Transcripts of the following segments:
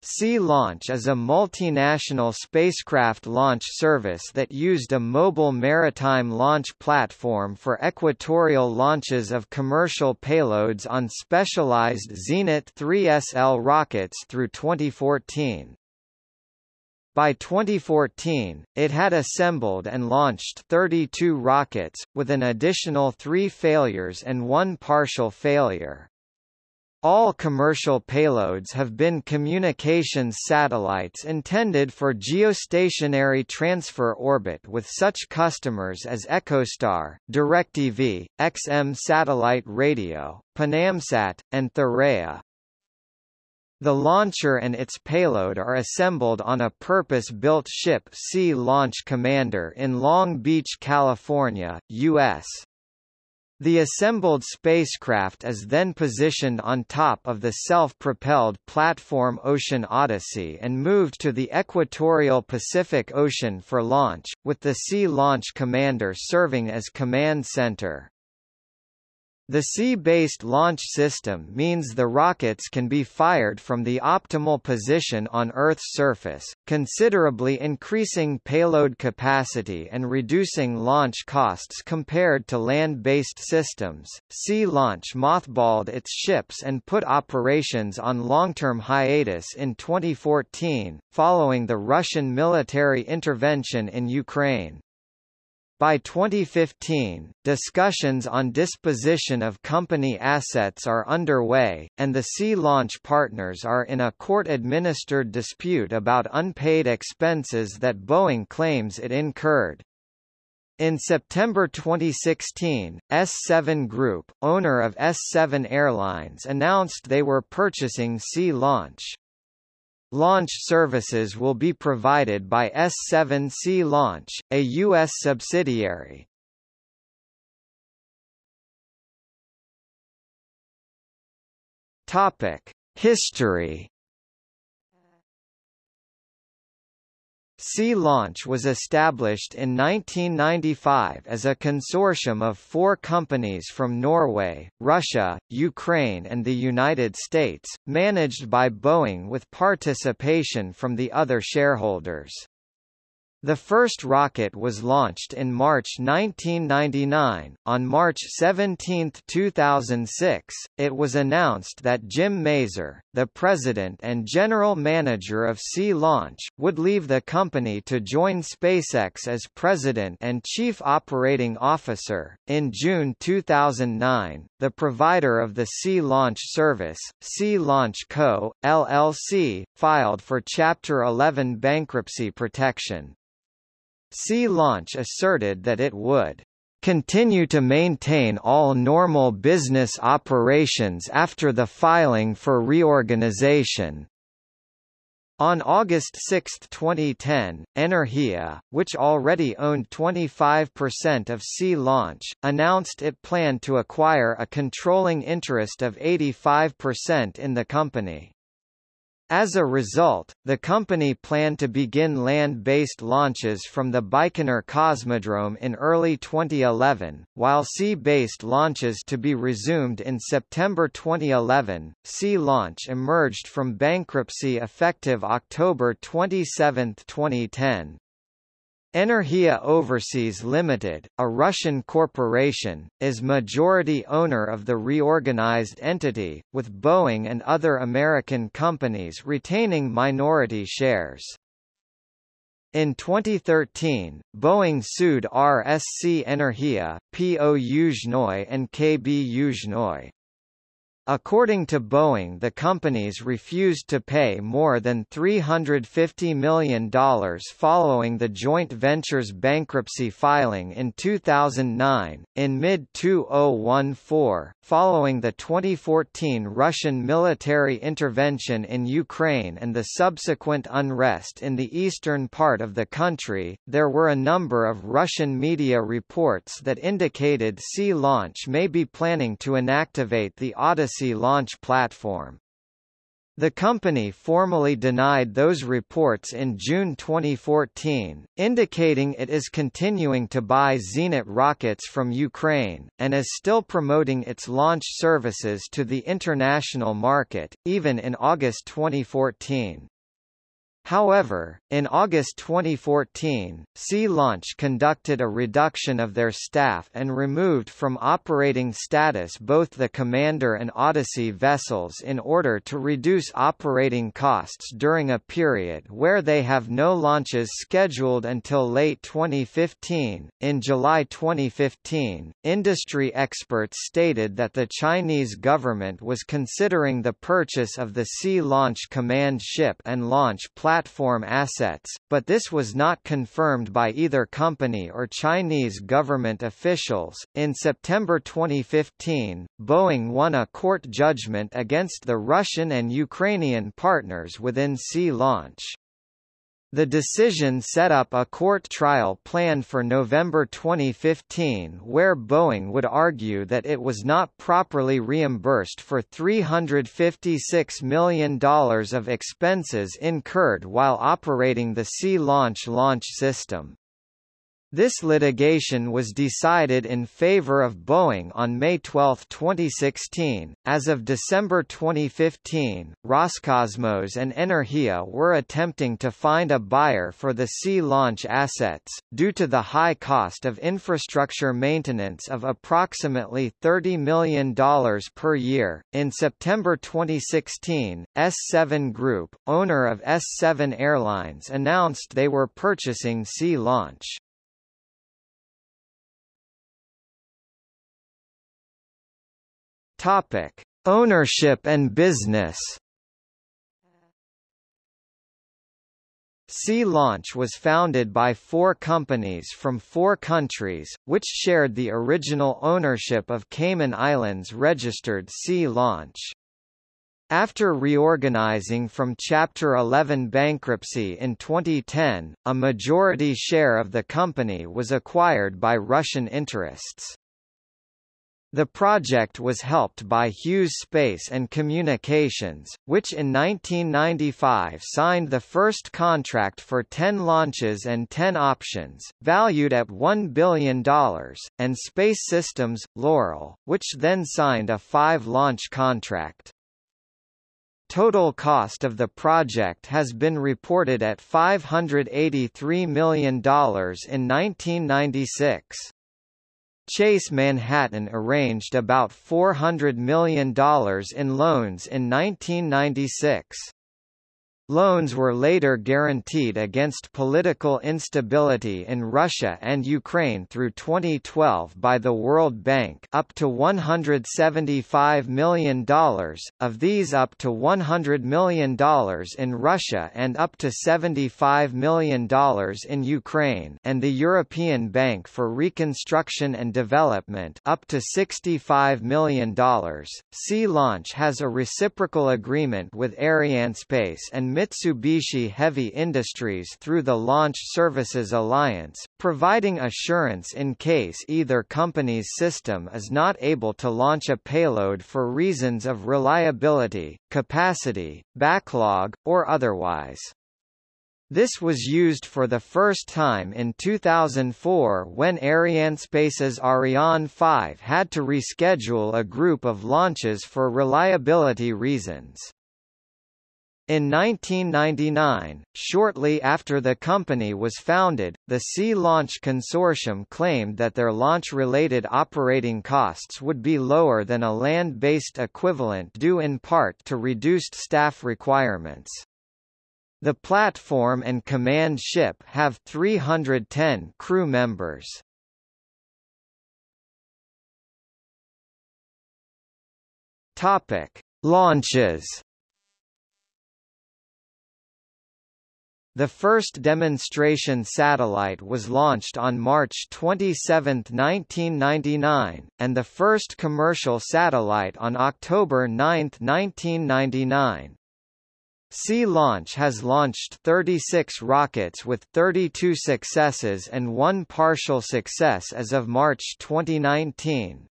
Sea Launch is a multinational spacecraft launch service that used a mobile maritime launch platform for equatorial launches of commercial payloads on specialized Zenit 3SL rockets through 2014. By 2014, it had assembled and launched 32 rockets, with an additional three failures and one partial failure. All commercial payloads have been communications satellites intended for geostationary transfer orbit with such customers as EchoStar, DirecTV, XM Satellite Radio, Panamsat, and Thuraya. The launcher and its payload are assembled on a purpose-built ship Sea Launch Commander in Long Beach, California, U.S. The assembled spacecraft is then positioned on top of the self-propelled platform Ocean Odyssey and moved to the equatorial Pacific Ocean for launch, with the Sea Launch Commander serving as command center. The sea-based launch system means the rockets can be fired from the optimal position on Earth's surface, considerably increasing payload capacity and reducing launch costs compared to land-based systems. Sea Launch mothballed its ships and put operations on long-term hiatus in 2014, following the Russian military intervention in Ukraine. By 2015, discussions on disposition of company assets are underway, and the Sea Launch partners are in a court-administered dispute about unpaid expenses that Boeing claims it incurred. In September 2016, S7 Group, owner of S7 Airlines announced they were purchasing Sea Launch. Launch services will be provided by S7 Sea Launch, a U.S. subsidiary. History Sea Launch was established in 1995 as a consortium of four companies from Norway, Russia, Ukraine and the United States, managed by Boeing with participation from the other shareholders. The first rocket was launched in March 1999. On March 17, 2006, it was announced that Jim Mazur, the president and general manager of Sea Launch, would leave the company to join SpaceX as president and chief operating officer. In June 2009, the provider of the Sea Launch service, Sea Launch Co., LLC, filed for Chapter 11 bankruptcy protection. Sea Launch asserted that it would continue to maintain all normal business operations after the filing for reorganization. On August 6, 2010, Energia, which already owned 25% of Sea Launch, announced it planned to acquire a controlling interest of 85% in the company. As a result, the company planned to begin land-based launches from the Baikonur Cosmodrome in early 2011, while sea-based launches to be resumed in September 2011. Sea Launch emerged from bankruptcy effective October 27, 2010. Energia Overseas Limited, a Russian corporation, is majority owner of the reorganized entity, with Boeing and other American companies retaining minority shares. In 2013, Boeing sued RSC Energia, PO Yuzhnoye and KB Yuzhnoye. According to Boeing the companies refused to pay more than $350 million following the joint venture's bankruptcy filing in 2009. In mid-2014, following the 2014 Russian military intervention in Ukraine and the subsequent unrest in the eastern part of the country, there were a number of Russian media reports that indicated Sea Launch may be planning to inactivate the Odyssey launch platform. The company formally denied those reports in June 2014, indicating it is continuing to buy Zenit rockets from Ukraine, and is still promoting its launch services to the international market, even in August 2014. However, in August 2014, Sea Launch conducted a reduction of their staff and removed from operating status both the Commander and Odyssey vessels in order to reduce operating costs during a period where they have no launches scheduled until late 2015. In July 2015, industry experts stated that the Chinese government was considering the purchase of the Sea Launch command ship and launch platform assets assets, but this was not confirmed by either company or Chinese government officials. In September 2015, Boeing won a court judgment against the Russian and Ukrainian partners within Sea Launch. The decision set up a court trial planned for November 2015 where Boeing would argue that it was not properly reimbursed for $356 million of expenses incurred while operating the Sea Launch launch system. This litigation was decided in favor of Boeing on May 12, 2016. As of December 2015, Roscosmos and Energia were attempting to find a buyer for the Sea Launch assets, due to the high cost of infrastructure maintenance of approximately $30 million per year. In September 2016, S7 Group, owner of S7 Airlines, announced they were purchasing Sea Launch. Topic: Ownership and business. Sea Launch was founded by four companies from four countries, which shared the original ownership of Cayman Islands registered Sea Launch. After reorganizing from Chapter 11 bankruptcy in 2010, a majority share of the company was acquired by Russian interests. The project was helped by Hughes Space and Communications, which in 1995 signed the first contract for 10 launches and 10 options, valued at $1 billion, and Space Systems, Loral, which then signed a five-launch contract. Total cost of the project has been reported at $583 million in 1996. Chase Manhattan arranged about $400 million in loans in 1996. Loans were later guaranteed against political instability in Russia and Ukraine through 2012 by the World Bank up to $175 million, of these up to $100 million in Russia and up to $75 million in Ukraine and the European Bank for Reconstruction and Development up to $65 million. Sea Launch has a reciprocal agreement with Arianespace and Mitsubishi Heavy Industries through the Launch Services Alliance, providing assurance in case either company's system is not able to launch a payload for reasons of reliability, capacity, backlog, or otherwise. This was used for the first time in 2004 when Arianespace's Ariane 5 had to reschedule a group of launches for reliability reasons. In 1999, shortly after the company was founded, the Sea Launch Consortium claimed that their launch-related operating costs would be lower than a land-based equivalent due in part to reduced staff requirements. The platform and command ship have 310 crew members. Topic: Launches The first demonstration satellite was launched on March 27, 1999, and the first commercial satellite on October 9, 1999. Sea Launch has launched 36 rockets with 32 successes and one partial success as of March 2019.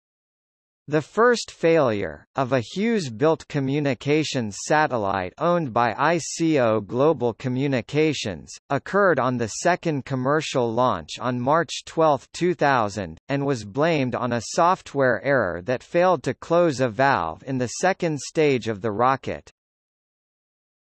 The first failure, of a Hughes-built communications satellite owned by ICO Global Communications, occurred on the second commercial launch on March 12, 2000, and was blamed on a software error that failed to close a valve in the second stage of the rocket.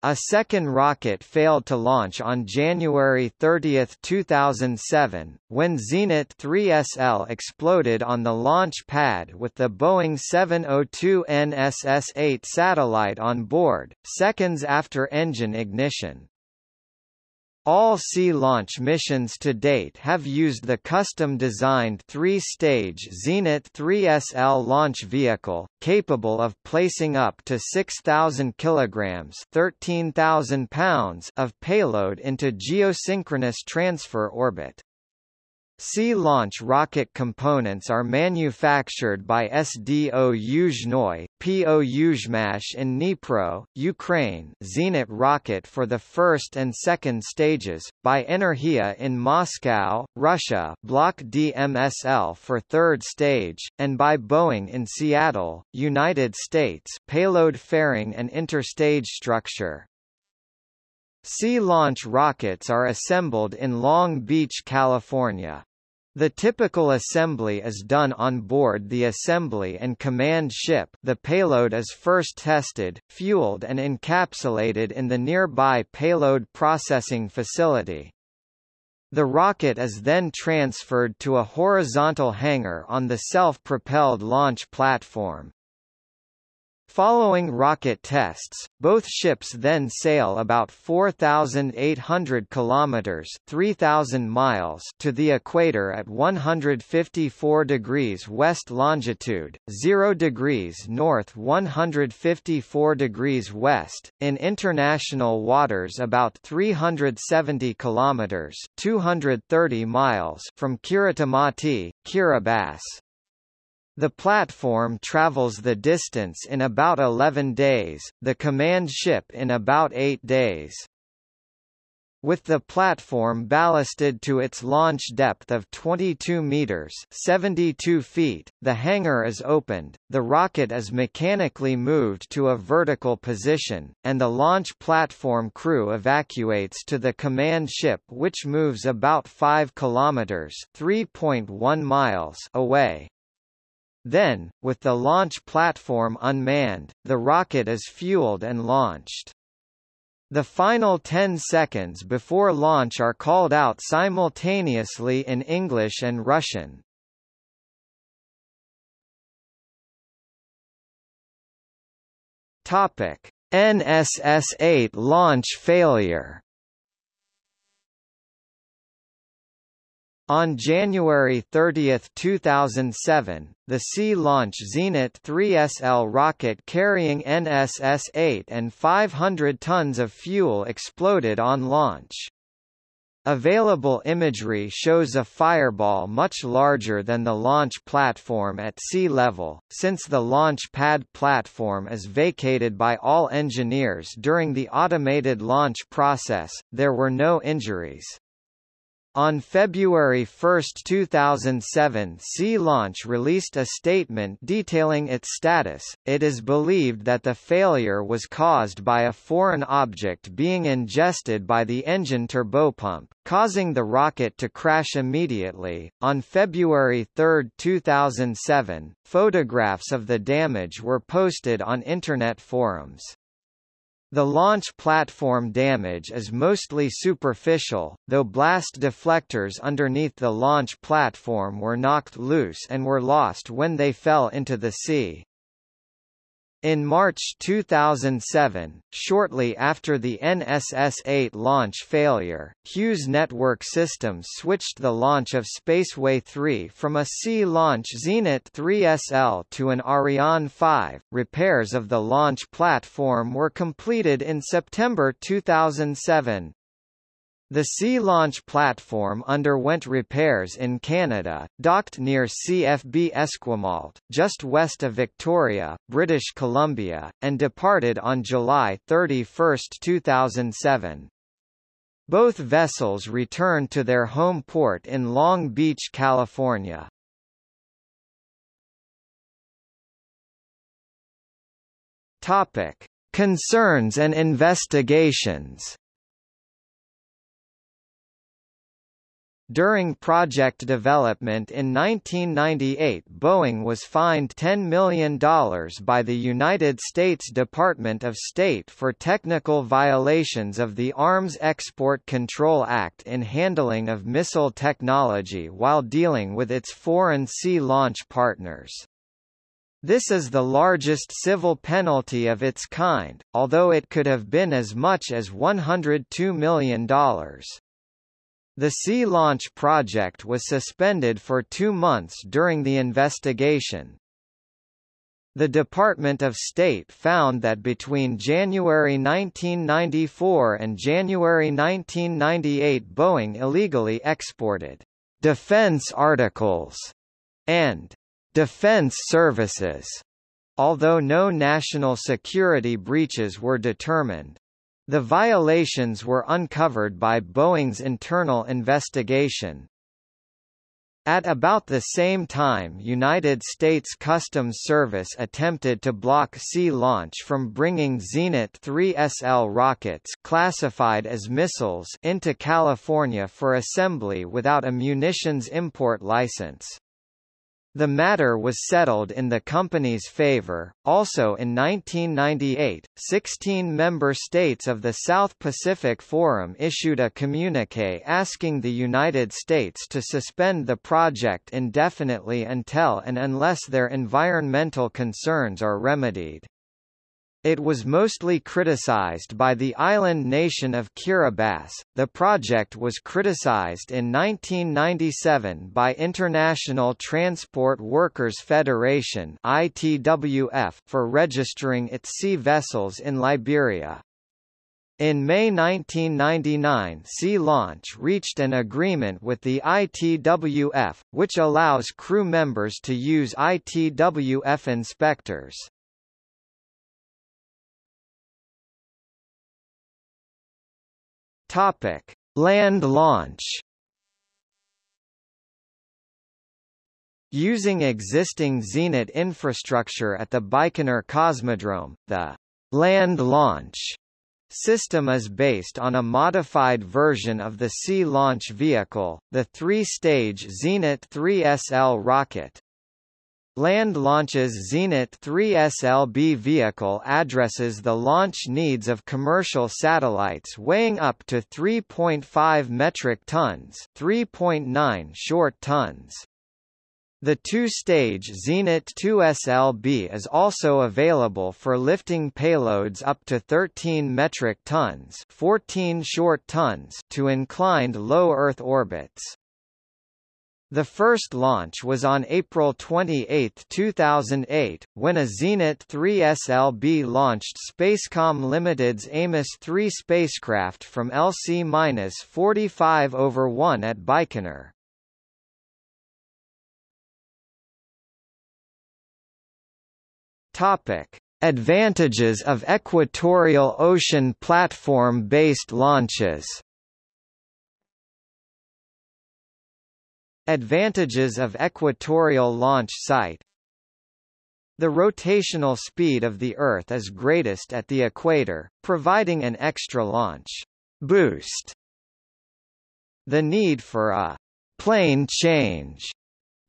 A second rocket failed to launch on January 30, 2007, when Zenit 3SL exploded on the launch pad with the Boeing 702 NSS-8 satellite on board, seconds after engine ignition. All sea launch missions to date have used the custom-designed three-stage Zenit 3SL launch vehicle, capable of placing up to 6,000 kilograms (13,000 pounds) of payload into geosynchronous transfer orbit. Sea launch rocket components are manufactured by SDO Yuzhnoye, PO Yuzhmash in Dnipro, Ukraine Zenit rocket for the first and second stages, by Energia in Moscow, Russia Block DMSL for third stage, and by Boeing in Seattle, United States payload fairing and interstage structure. Sea launch rockets are assembled in Long Beach, California. The typical assembly is done on board the assembly and command ship the payload is first tested, fueled and encapsulated in the nearby payload processing facility. The rocket is then transferred to a horizontal hangar on the self-propelled launch platform. Following rocket tests, both ships then sail about 4,800 kilometers (3,000 miles) to the equator at 154 degrees west longitude, 0 degrees north, 154 degrees west, in international waters about 370 kilometers (230 miles) from Kiritimati, Kiribati. The platform travels the distance in about 11 days, the command ship in about 8 days. With the platform ballasted to its launch depth of 22 meters (72 feet), the hangar is opened, the rocket is mechanically moved to a vertical position, and the launch platform crew evacuates to the command ship which moves about 5 kilometers (3.1 miles) away. Then, with the launch platform unmanned, the rocket is fueled and launched. The final 10 seconds before launch are called out simultaneously in English and Russian. Topic: NSS-8 launch failure On January 30, 2007, the Sea-Launch Zenit 3SL rocket carrying NSS-8 and 500 tons of fuel exploded on launch. Available imagery shows a fireball much larger than the launch platform at sea level. Since the launch pad platform is vacated by all engineers during the automated launch process, there were no injuries. On February 1, 2007 Sea Launch released a statement detailing its status. It is believed that the failure was caused by a foreign object being ingested by the engine turbopump, causing the rocket to crash immediately. On February 3, 2007, photographs of the damage were posted on Internet forums. The launch platform damage is mostly superficial, though blast deflectors underneath the launch platform were knocked loose and were lost when they fell into the sea. In March 2007, shortly after the NSS-8 launch failure, Hughes Network Systems switched the launch of Spaceway 3 from a Sea-Launch Zenit 3SL to an Ariane 5. Repairs of the launch platform were completed in September 2007. The Sea Launch platform underwent repairs in Canada, docked near CFB Esquimalt, just west of Victoria, British Columbia, and departed on July 31, 2007. Both vessels returned to their home port in Long Beach, California. Topic: Concerns and investigations. During project development in 1998 Boeing was fined $10 million by the United States Department of State for technical violations of the Arms Export Control Act in handling of missile technology while dealing with its foreign sea launch partners. This is the largest civil penalty of its kind, although it could have been as much as $102 million. The Sea Launch project was suspended for two months during the investigation. The Department of State found that between January 1994 and January 1998 Boeing illegally exported defense articles and defense services, although no national security breaches were determined. The violations were uncovered by Boeing's internal investigation. At about the same time United States Customs Service attempted to block Sea Launch from bringing Zenit 3SL rockets classified as missiles into California for assembly without a munitions import license. The matter was settled in the company's favor. Also in 1998, 16 member states of the South Pacific Forum issued a communique asking the United States to suspend the project indefinitely until and unless their environmental concerns are remedied. It was mostly criticized by the island nation of Kiribati. The project was criticized in 1997 by International Transport Workers Federation (ITWF) for registering its sea vessels in Liberia. In May 1999 Sea Launch reached an agreement with the ITWF, which allows crew members to use ITWF inspectors. Topic: Land launch. Using existing Zenit infrastructure at the Baikonur Cosmodrome, the land launch system is based on a modified version of the Sea Launch Vehicle, the three-stage Zenit 3SL rocket. Land Launch's Zenit 3 SLB vehicle addresses the launch needs of commercial satellites weighing up to 3.5 metric tons 3.9 short tons. The two-stage Zenit 2 SLB is also available for lifting payloads up to 13 metric tons 14 short tons to inclined low Earth orbits. The first launch was on April 28, 2008, when a Zenit 3 SLB launched Spacecom Limited's Amos 3 spacecraft from LC-45 over 1 at Baikonur. Topic: Advantages of equatorial ocean platform-based launches Advantages of equatorial launch site The rotational speed of the Earth is greatest at the equator, providing an extra launch boost. The need for a plane change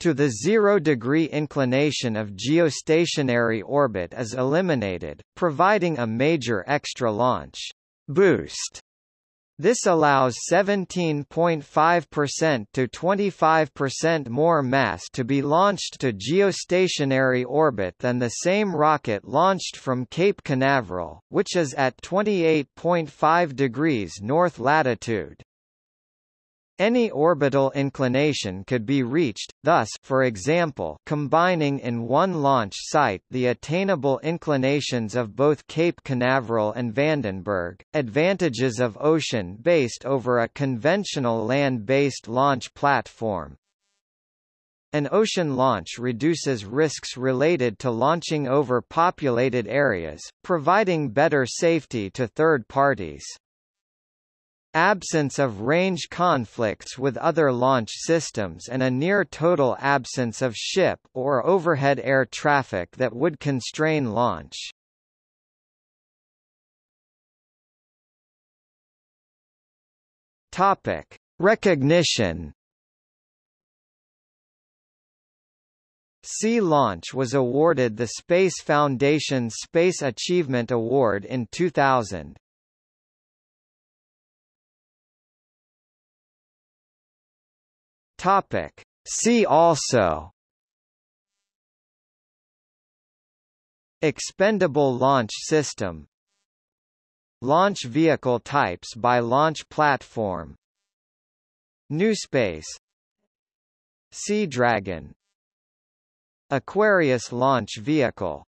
to the zero-degree inclination of geostationary orbit is eliminated, providing a major extra launch boost this allows 17.5% to 25% more mass to be launched to geostationary orbit than the same rocket launched from Cape Canaveral, which is at 28.5 degrees north latitude. Any orbital inclination could be reached, thus for example, combining in one launch site the attainable inclinations of both Cape Canaveral and Vandenberg. Advantages of ocean-based over a conventional land-based launch platform. An ocean launch reduces risks related to launching over populated areas, providing better safety to third parties absence of range conflicts with other launch systems and a near-total absence of ship or overhead air traffic that would constrain launch. Topic. Recognition Sea Launch was awarded the Space Foundation Space Achievement Award in 2000. Topic. See also. Expendable Launch System. Launch vehicle types by launch platform. Newspace Sea Dragon. Aquarius launch vehicle